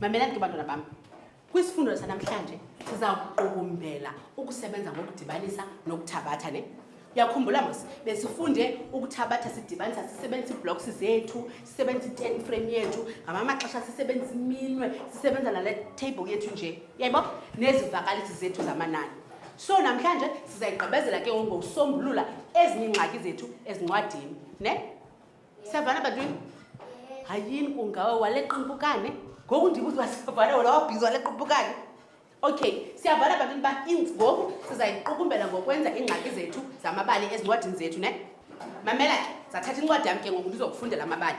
mamelani ke bantwana bam kwisifundo sanamhlanje sizawuqukumbela ukusebenza ngokudibanisa nokuthabatha ne Yakhumbula mos besifunde ukuthabatha sidibanisa sisebenzisa iblocks zethu sisebenzisa i-ten frame yethu ngama maxesha sisebenzisa iminwe sisebenza nale table yethu nje yayibo nezivakalisi zethu zamanani so namhlanje sizayigqibezela ke ngokusombulula ezinye iingxaki zethu ezincwadini ne siyavana bantwini hayini kungawe walequmpukane ngoku ndibuza uba siyavana wona wabhizi walequmpukane Okay, siyabhala babini ba ingoku sizayiqukumbela ngokwenza iingxaki zethu zamabali ezincwadini zethu ne mamela ke zathatha incwadi yam ke ngoku ndizokufundela amabali